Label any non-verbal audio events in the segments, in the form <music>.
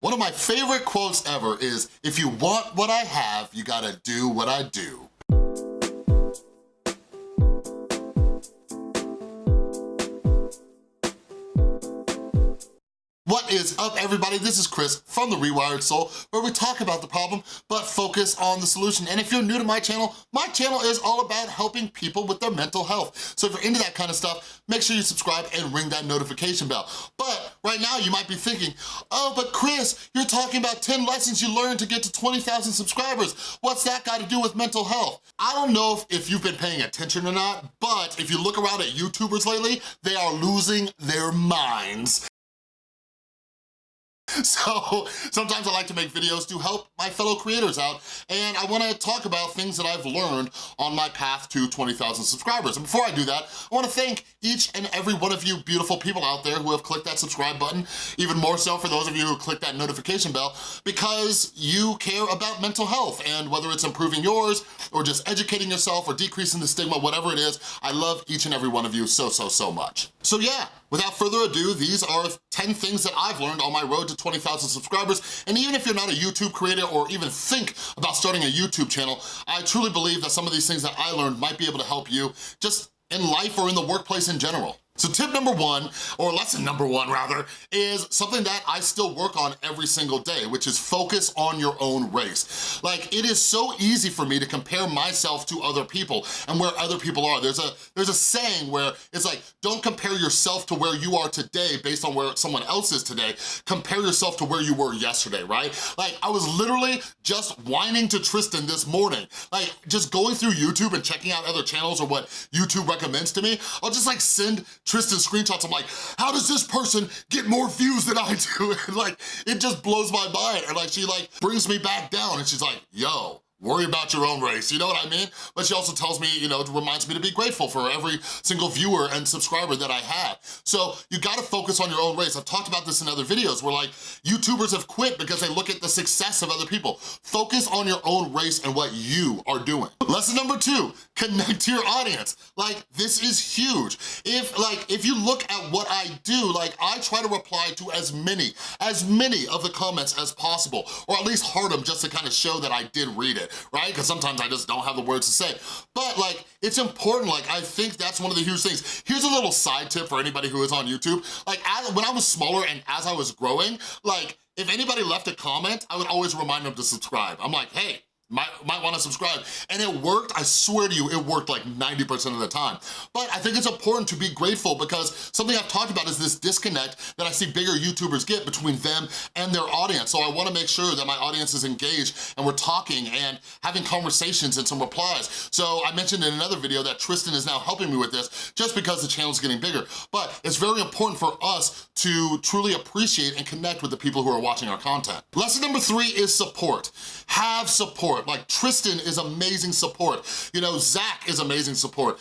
One of my favorite quotes ever is, if you want what I have, you gotta do what I do. Is up, everybody? This is Chris from The Rewired Soul, where we talk about the problem, but focus on the solution. And if you're new to my channel, my channel is all about helping people with their mental health. So if you're into that kind of stuff, make sure you subscribe and ring that notification bell. But right now, you might be thinking, oh, but Chris, you're talking about 10 lessons you learned to get to 20,000 subscribers. What's that got to do with mental health? I don't know if, if you've been paying attention or not, but if you look around at YouTubers lately, they are losing their minds. <laughs> So sometimes I like to make videos to help my fellow creators out and I wanna talk about things that I've learned on my path to 20,000 subscribers. And before I do that, I wanna thank each and every one of you beautiful people out there who have clicked that subscribe button, even more so for those of you who click that notification bell, because you care about mental health and whether it's improving yours or just educating yourself or decreasing the stigma, whatever it is, I love each and every one of you so, so, so much. So yeah, without further ado, these are 10 things that I've learned on my road to 20,000 subscribers. And even if you're not a YouTube creator or even think about starting a YouTube channel, I truly believe that some of these things that I learned might be able to help you just in life or in the workplace in general. So tip number one, or lesson number one rather, is something that I still work on every single day, which is focus on your own race. Like, it is so easy for me to compare myself to other people and where other people are. There's a, there's a saying where it's like, don't compare yourself to where you are today based on where someone else is today. Compare yourself to where you were yesterday, right? Like, I was literally just whining to Tristan this morning. Like, just going through YouTube and checking out other channels or what YouTube recommends to me, I'll just like send Tristan screenshots. I'm like, how does this person get more views than I do? <laughs> And like, it just blows my mind. And like, she like brings me back down and she's like, yo, worry about your own race, you know what I mean? But she also tells me, you know, reminds me to be grateful for every single viewer and subscriber that I have. So you gotta focus on your own race. I've talked about this in other videos where like YouTubers have quit because they look at the success of other people. Focus on your own race and what you are doing. Lesson number two, connect to your audience. Like, this is huge. If like, if you look at what I do, like I try to reply to as many, as many of the comments as possible, or at least heart them just to kind of show that I did read it right? Because sometimes I just don't have the words to say. But like, it's important, like I think that's one of the huge things. Here's a little side tip for anybody who is on YouTube. Like as, when I was smaller and as I was growing, like if anybody left a comment, I would always remind them to subscribe. I'm like, hey, might, might wanna subscribe. And it worked, I swear to you, it worked like 90% of the time. But I think it's important to be grateful because something I've talked about is this disconnect that I see bigger YouTubers get between them and their audience. So I wanna make sure that my audience is engaged and we're talking and having conversations and some replies. So I mentioned in another video that Tristan is now helping me with this just because the channel's getting bigger. But it's very important for us to truly appreciate and connect with the people who are watching our content. Lesson number three is support. Have support support. Like Tristan is amazing support. You know, Zach is amazing support.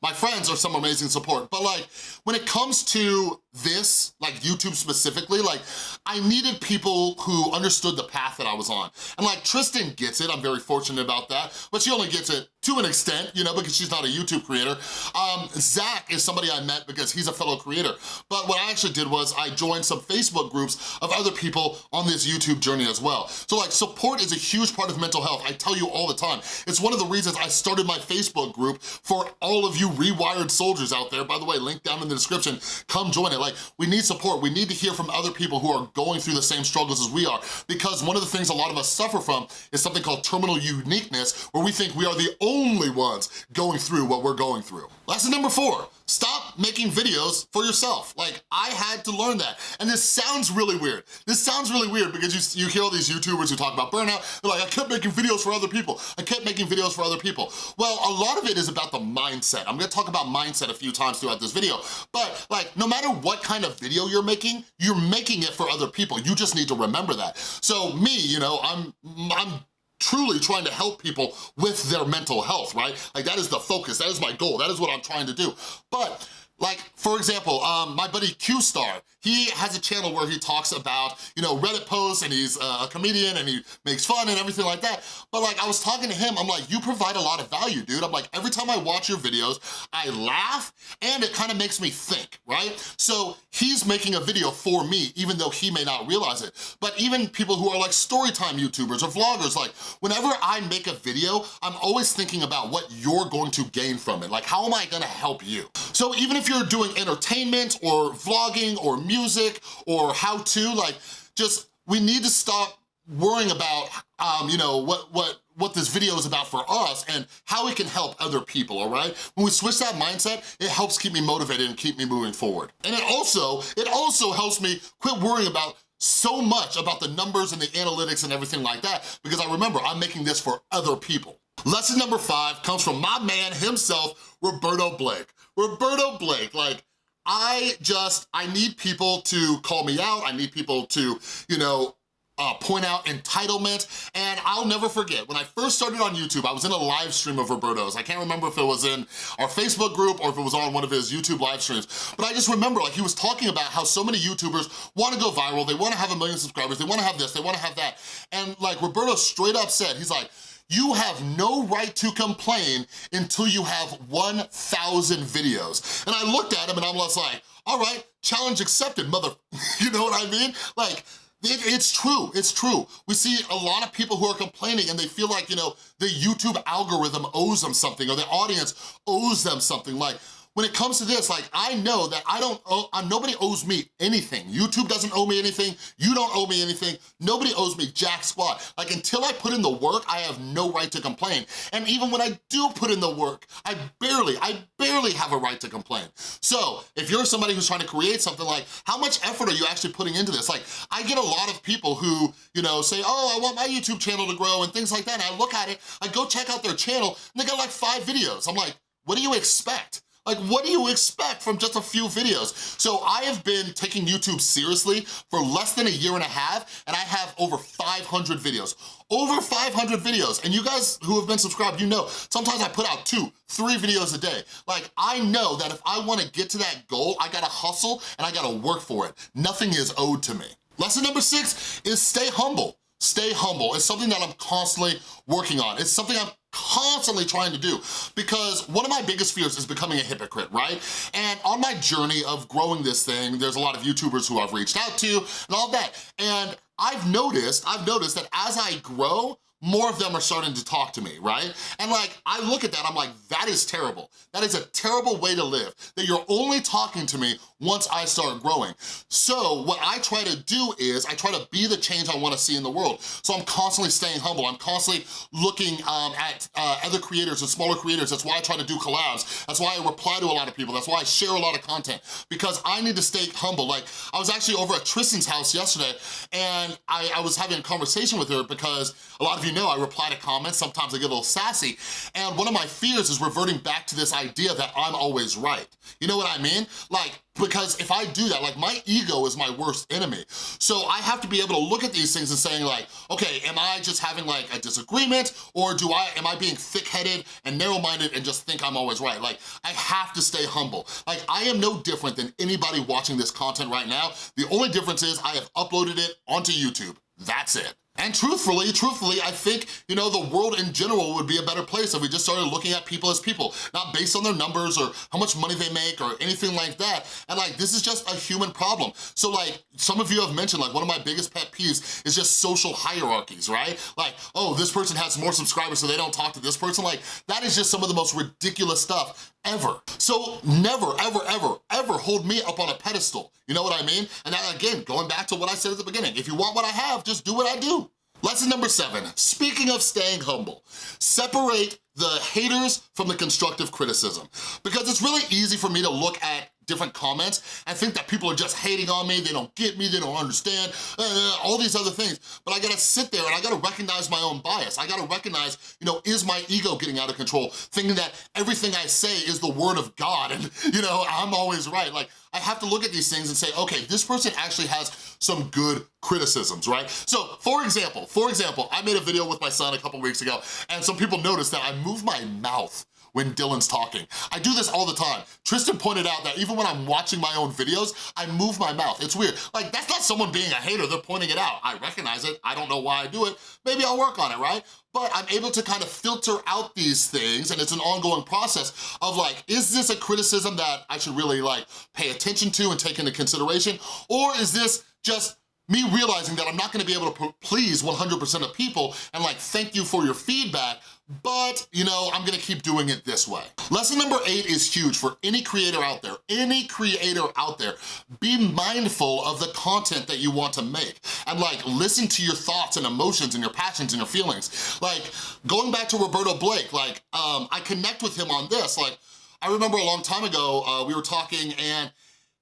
My friends are some amazing support, but like, when it comes to this, like YouTube specifically, like, I needed people who understood the path that I was on. And like, Tristan gets it, I'm very fortunate about that, but she only gets it to an extent, you know, because she's not a YouTube creator. Um, Zach is somebody I met because he's a fellow creator. But what I actually did was I joined some Facebook groups of other people on this YouTube journey as well. So like support is a huge part of mental health. I tell you all the time. It's one of the reasons I started my Facebook group for all of you rewired soldiers out there. By the way, link down in the description, come join it. Like we need support. We need to hear from other people who are going through the same struggles as we are because one of the things a lot of us suffer from is something called terminal uniqueness where we think we are the only only ones going through what we're going through. Lesson number four, stop making videos for yourself. Like, I had to learn that. And this sounds really weird. This sounds really weird because you, you hear all these YouTubers who talk about burnout, they're like, I kept making videos for other people. I kept making videos for other people. Well, a lot of it is about the mindset. I'm gonna talk about mindset a few times throughout this video, but like, no matter what kind of video you're making, you're making it for other people. You just need to remember that. So me, you know, I'm, I'm truly trying to help people with their mental health, right? Like that is the focus, that is my goal, that is what I'm trying to do. But Like, for example, um, my buddy Q-Star, he has a channel where he talks about, you know, Reddit posts and he's a comedian and he makes fun and everything like that. But like, I was talking to him, I'm like, you provide a lot of value, dude. I'm like, every time I watch your videos, I laugh and it kind of makes me think, right? So he's making a video for me, even though he may not realize it. But even people who are like storytime YouTubers or vloggers, like whenever I make a video, I'm always thinking about what you're going to gain from it. Like, how am I gonna help you? So even if you're doing entertainment or vlogging or music or how to, like, just, we need to stop worrying about, um, you know, what, what, what this video is about for us and how it can help other people, all right? When we switch that mindset, it helps keep me motivated and keep me moving forward. And it also, it also helps me quit worrying about so much about the numbers and the analytics and everything like that because I remember I'm making this for other people. Lesson number five comes from my man himself, Roberto Blake. Roberto Blake, like, I just, I need people to call me out. I need people to, you know, uh, point out entitlement, and I'll never forget, when I first started on YouTube, I was in a live stream of Roberto's. I can't remember if it was in our Facebook group or if it was on one of his YouTube live streams, but I just remember like he was talking about how so many YouTubers wanna go viral, they wanna have a million subscribers, they wanna have this, they wanna have that, and like Roberto straight up said, he's like, you have no right to complain until you have 1,000 videos. And I looked at him and I was like, all right, challenge accepted, mother, <laughs> you know what I mean? Like, it, it's true, it's true. We see a lot of people who are complaining and they feel like, you know, the YouTube algorithm owes them something or the audience owes them something. Like, when it comes to this, like, I know that I don't owe, nobody owes me anything. YouTube doesn't owe me anything, you don't owe me anything, nobody owes me jack squat. Like, until I put in the work, I have no right to complain. And even when I do put in the work, I barely, I barely have a right to complain. So, if you're somebody who's trying to create something like, how much effort are you actually putting into this? Like, I get a lot of people who, you know, say, oh, I want my YouTube channel to grow and things like that, and I look at it, I go check out their channel, and they got like five videos. I'm like, what do you expect? Like, what do you expect from just a few videos? So I have been taking YouTube seriously for less than a year and a half, and I have over 500 videos. Over 500 videos. And you guys who have been subscribed, you know, sometimes I put out two, three videos a day. Like, I know that if I wanna get to that goal, I gotta hustle and I gotta work for it. Nothing is owed to me. Lesson number six is stay humble. Stay humble. It's something that I'm constantly working on. It's something I'm constantly trying to do because one of my biggest fears is becoming a hypocrite, right? And on my journey of growing this thing, there's a lot of YouTubers who I've reached out to and all that. And I've noticed, I've noticed that as I grow, more of them are starting to talk to me, right? And like, I look at that, I'm like, that is terrible. That is a terrible way to live, that you're only talking to me once I start growing. So what I try to do is, I try to be the change I wanna see in the world. So I'm constantly staying humble. I'm constantly looking um, at uh, other creators and smaller creators. That's why I try to do collabs. That's why I reply to a lot of people. That's why I share a lot of content, because I need to stay humble. Like, I was actually over at Tristan's house yesterday, and I, I was having a conversation with her because a lot of you know, I reply to comments, sometimes I get a little sassy, and one of my fears is reverting back to this idea that I'm always right. You know what I mean? Like, because if I do that, like my ego is my worst enemy. So I have to be able to look at these things and saying like, okay, am I just having like a disagreement or do I, am I being thick-headed and narrow-minded and just think I'm always right? Like, I have to stay humble. Like, I am no different than anybody watching this content right now. The only difference is I have uploaded it onto YouTube. That's it. And truthfully, truthfully, I think, you know, the world in general would be a better place if we just started looking at people as people, not based on their numbers or how much money they make or anything like that. And like, this is just a human problem. So like, some of you have mentioned, like one of my biggest pet peeves is just social hierarchies, right? Like, oh, this person has more subscribers so they don't talk to this person. Like, that is just some of the most ridiculous stuff ever. So never, ever, ever, ever hold me up on a pedestal. You know what I mean? And that, again, going back to what I said at the beginning, if you want what I have, just do what I do. Lesson number seven, speaking of staying humble, separate the haters from the constructive criticism. Because it's really easy for me to look at different comments and think that people are just hating on me, they don't get me, they don't understand, uh, all these other things. But I gotta sit there and I gotta recognize my own bias. I gotta recognize, you know, is my ego getting out of control, thinking that everything I say is the word of God and, <laughs> you know, I'm always right. Like, I have to look at these things and say, okay, this person actually has some good criticisms, right? So, for example, for example, I made a video with my son a couple weeks ago, and some people noticed that I moved my mouth when Dylan's talking. I do this all the time. Tristan pointed out that even when I'm watching my own videos, I move my mouth. It's weird. Like, that's not someone being a hater, they're pointing it out. I recognize it, I don't know why I do it. Maybe I'll work on it, right? but I'm able to kind of filter out these things and it's an ongoing process of like, is this a criticism that I should really like pay attention to and take into consideration? Or is this just me realizing that I'm not gonna be able to please 100% of people and like, thank you for your feedback, but you know, I'm gonna keep doing it this way. Lesson number eight is huge for any creator out there, any creator out there. Be mindful of the content that you want to make and like listen to your thoughts and emotions and your passions and your feelings. Like going back to Roberto Blake, like um, I connect with him on this. Like I remember a long time ago, uh, we were talking and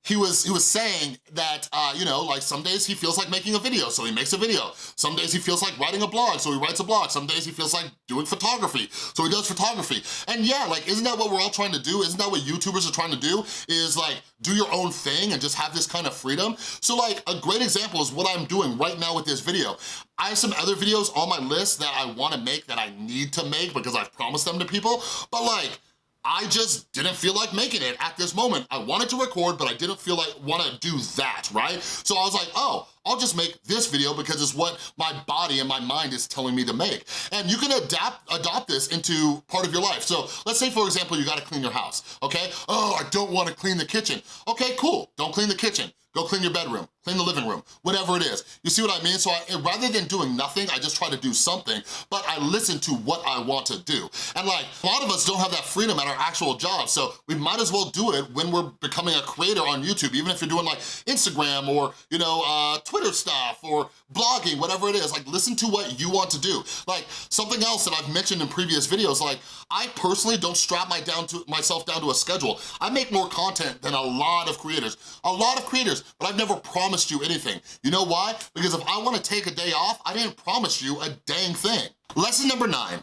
he was he was saying that, uh, you know, like some days he feels like making a video, so he makes a video. Some days he feels like writing a blog, so he writes a blog. Some days he feels like doing photography, so he does photography. And yeah, like, isn't that what we're all trying to do? Isn't that what YouTubers are trying to do? Is like, do your own thing and just have this kind of freedom? So like, a great example is what I'm doing right now with this video. I have some other videos on my list that I wanna make that I need to make because I've promised them to people, but like, I just didn't feel like making it at this moment. I wanted to record, but I didn't feel like wanna do that, right? So I was like, oh, I'll just make this video because it's what my body and my mind is telling me to make. And you can adapt, adopt this into part of your life. So let's say, for example, you gotta clean your house, okay? Oh, I don't wanna clean the kitchen. Okay, cool, don't clean the kitchen. Go clean your bedroom, clean the living room, whatever it is. You see what I mean? So I, rather than doing nothing, I just try to do something, but I listen to what I want to do. And like, a lot of us don't have that freedom at our actual job, so we might as well do it when we're becoming a creator on YouTube, even if you're doing like Instagram or, you know, uh, Twitter stuff or blogging, whatever it is. Like, listen to what you want to do. Like, something else that I've mentioned in previous videos, like, I personally don't strap my down to myself down to a schedule. I make more content than a lot of creators. A lot of creators but I've never promised you anything. You know why? Because if I wanna take a day off, I didn't promise you a dang thing. Lesson number nine,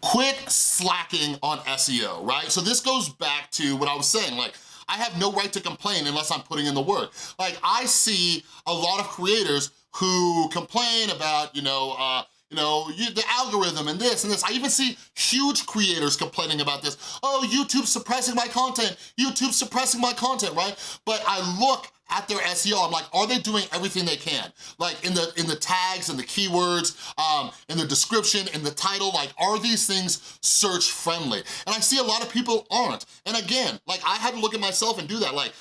quit slacking on SEO, right? So this goes back to what I was saying, like, I have no right to complain unless I'm putting in the work. Like, I see a lot of creators who complain about, you know, uh, you know, you, the algorithm and this and this. I even see huge creators complaining about this. Oh, YouTube's suppressing my content. YouTube's suppressing my content, right? But I look at their SEO, I'm like, are they doing everything they can? Like in the in the tags and the keywords, um, in the description, in the title, like are these things search friendly? And I see a lot of people aren't. And again, like I had to look at myself and do that. Like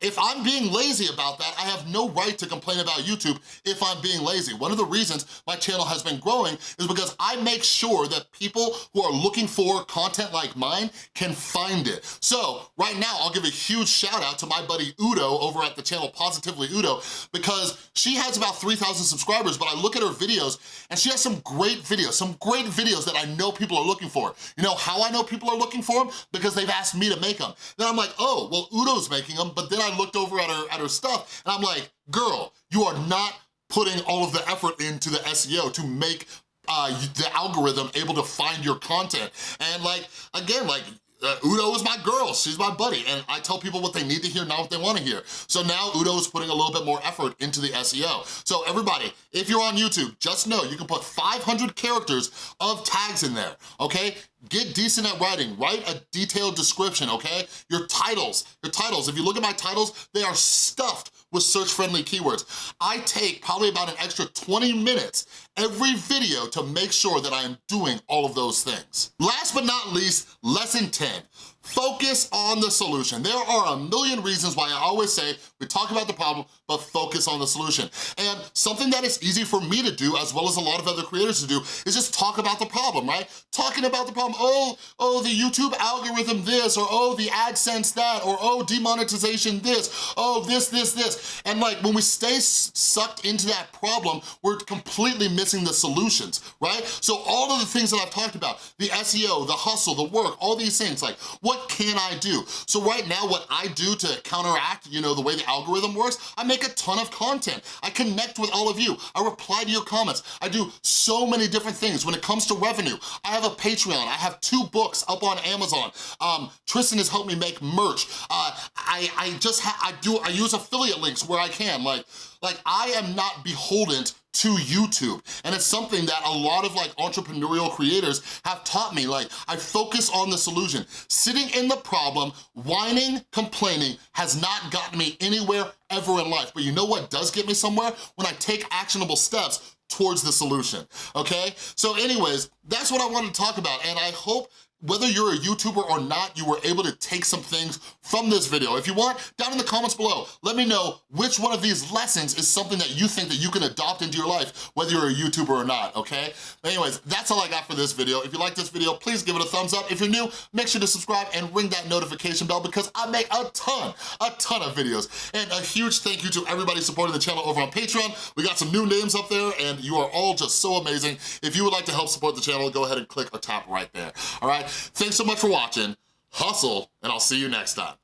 if I'm being lazy about that, I have no right to complain about YouTube if I'm being lazy. One of the reasons my channel has been growing is because I make sure that people who are looking for content like mine can find it. So right now, I'll give a huge shout out to my buddy Udo over at the channel Positively Udo because she has about 3,000 subscribers, but I look at her videos and she has some great videos, some great videos that I know people are looking for. You know how I know people are looking for them? Because they've asked me to make them. Then I'm like, oh, well, Udo's making them, but then I looked over at her, at her stuff and I'm like, girl, you are not putting all of the effort into the SEO to make uh, the algorithm able to find your content. And like, again, like uh, Udo is my girl, she's my buddy, and I tell people what they need to hear, not what they wanna hear. So now Udo is putting a little bit more effort into the SEO. So everybody, if you're on YouTube, just know you can put 500 characters of tags in there, okay? Get decent at writing, write a detailed description, okay? Your titles, your titles, if you look at my titles, they are stuffed with search-friendly keywords. I take probably about an extra 20 minutes every video to make sure that I am doing all of those things. Last but not least, lesson 10, Focus on the solution. There are a million reasons why I always say we talk about the problem, but focus on the solution. And something that is easy for me to do, as well as a lot of other creators to do, is just talk about the problem, right? Talking about the problem, oh, oh, the YouTube algorithm this, or oh, the AdSense that, or oh, demonetization this, oh, this, this, this. And like, when we stay sucked into that problem, we're completely missing the solutions, right? So all of the things that I've talked about, the SEO, the hustle, the work, all these things, like, what what can I do? So right now, what I do to counteract, you know, the way the algorithm works, I make a ton of content. I connect with all of you. I reply to your comments. I do so many different things. When it comes to revenue, I have a Patreon. I have two books up on Amazon. Um, Tristan has helped me make merch. Uh, I, I just, I do, I use affiliate links where I can. Like, like I am not beholden to YouTube. And it's something that a lot of like entrepreneurial creators have taught me. Like, I focus on the solution. Sitting in the problem, whining, complaining has not gotten me anywhere ever in life. But you know what does get me somewhere? When I take actionable steps towards the solution, okay? So anyways, that's what I wanted to talk about, and I hope whether you're a YouTuber or not, you were able to take some things from this video. If you want, down in the comments below, let me know which one of these lessons is something that you think that you can adopt into your life, whether you're a YouTuber or not, okay? Anyways, that's all I got for this video. If you like this video, please give it a thumbs up. If you're new, make sure to subscribe and ring that notification bell because I make a ton, a ton of videos. And a huge thank you to everybody supporting the channel over on Patreon. We got some new names up there and you are all just so amazing. If you would like to help support the channel, go ahead and click or tap right there, all right? Thanks so much for watching, hustle, and I'll see you next time.